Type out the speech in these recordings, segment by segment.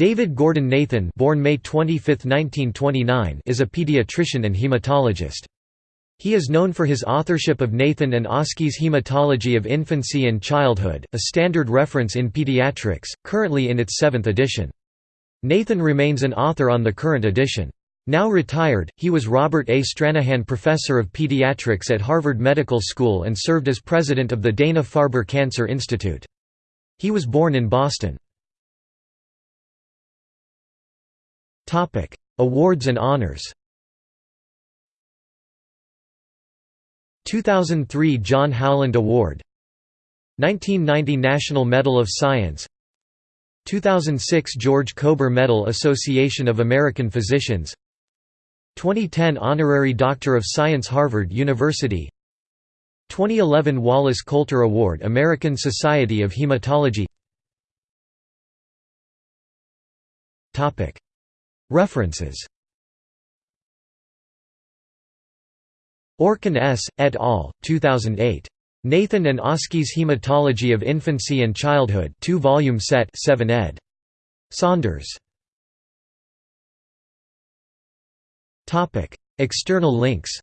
David Gordon Nathan born May 25, 1929, is a pediatrician and hematologist. He is known for his authorship of Nathan and Oski's Hematology of Infancy and Childhood, a standard reference in pediatrics, currently in its seventh edition. Nathan remains an author on the current edition. Now retired, he was Robert A. Stranahan Professor of Pediatrics at Harvard Medical School and served as president of the Dana-Farber Cancer Institute. He was born in Boston. Awards and honors 2003 John Howland Award 1990 National Medal of Science 2006 George Kober Medal Association of American Physicians 2010 Honorary Doctor of Science Harvard University 2011 Wallace Coulter Award American Society of Hematology References Orkin S., et al., 2008. Nathan and Oski's Hematology of Infancy and Childhood 2-volume set 7 ed. Saunders. External links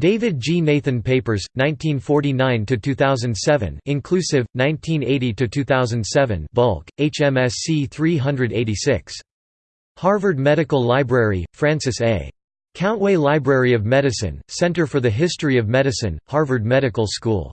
David G. Nathan Papers, 1949–2007 inclusive, 1980–2007 bulk, HMSC 386. Harvard Medical Library, Francis A. Countway Library of Medicine, Center for the History of Medicine, Harvard Medical School